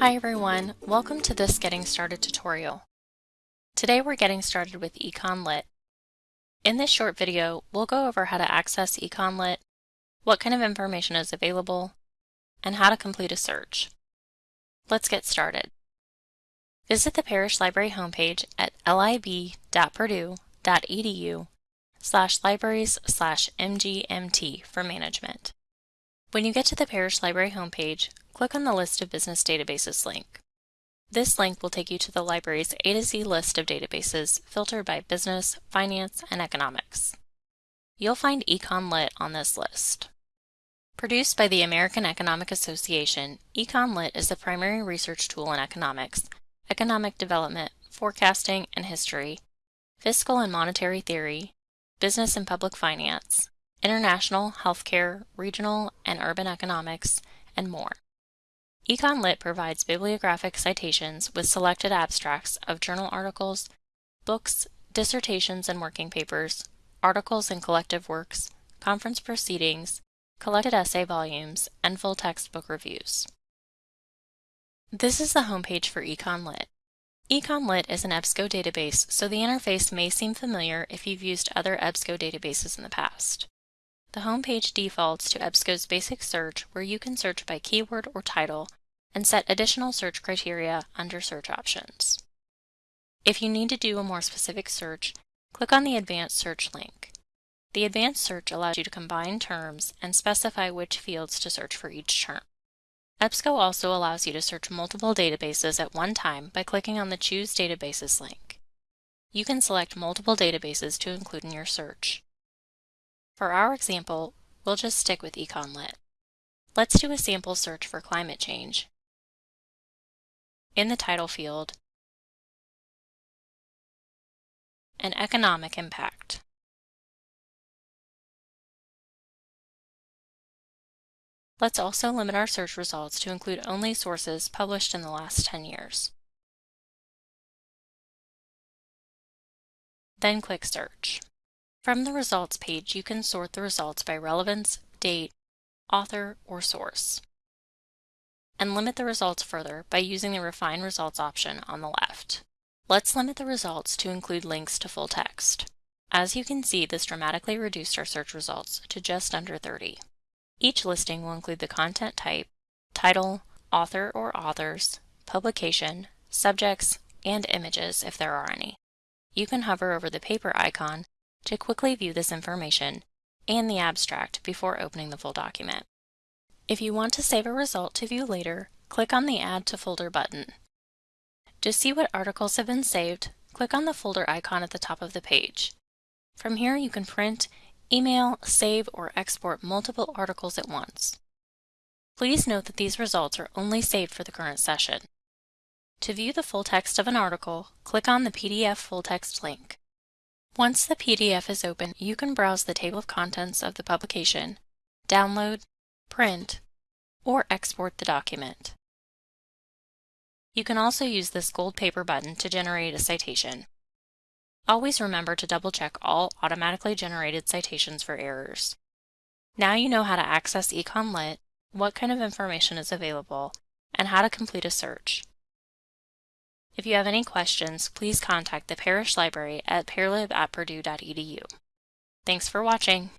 Hi everyone, welcome to this Getting Started tutorial. Today we're getting started with EconLit. In this short video, we'll go over how to access EconLit, what kind of information is available, and how to complete a search. Let's get started. Visit the Parrish Library homepage at lib.purdue.edu slash libraries slash mgmt for management. When you get to the Parrish Library homepage, click on the List of Business Databases link. This link will take you to the library's A to Z list of databases filtered by business, finance, and economics. You'll find EconLit on this list. Produced by the American Economic Association, EconLit is the primary research tool in economics, economic development, forecasting and history, fiscal and monetary theory, business and public finance, international, healthcare, regional and urban economics, and more. EconLit provides bibliographic citations with selected abstracts of journal articles, books, dissertations and working papers, articles and collective works, conference proceedings, collected essay volumes, and full textbook reviews. This is the homepage for EconLit. EconLit is an EBSCO database, so the interface may seem familiar if you've used other EBSCO databases in the past. The homepage defaults to EBSCO's basic search where you can search by keyword or title and set additional search criteria under search options. If you need to do a more specific search, click on the Advanced Search link. The Advanced Search allows you to combine terms and specify which fields to search for each term. EBSCO also allows you to search multiple databases at one time by clicking on the Choose Databases link. You can select multiple databases to include in your search. For our example, we'll just stick with EconLit. Let's do a sample search for climate change. In the title field, an economic impact. Let's also limit our search results to include only sources published in the last 10 years. Then click Search. From the results page, you can sort the results by relevance, date, author, or source. And limit the results further by using the Refine Results option on the left. Let's limit the results to include links to full text. As you can see, this dramatically reduced our search results to just under 30. Each listing will include the content type, title, author or authors, publication, subjects, and images if there are any. You can hover over the paper icon to quickly view this information and the abstract before opening the full document. If you want to save a result to view later, click on the Add to Folder button. To see what articles have been saved, click on the folder icon at the top of the page. From here you can print, email, save, or export multiple articles at once. Please note that these results are only saved for the current session. To view the full text of an article, click on the PDF full text link. Once the PDF is open, you can browse the table of contents of the publication, download, print, or export the document. You can also use this gold paper button to generate a citation. Always remember to double-check all automatically generated citations for errors. Now you know how to access EconLit, what kind of information is available, and how to complete a search. If you have any questions, please contact the Parrish Library at parlib at purdue.edu. Thanks for watching.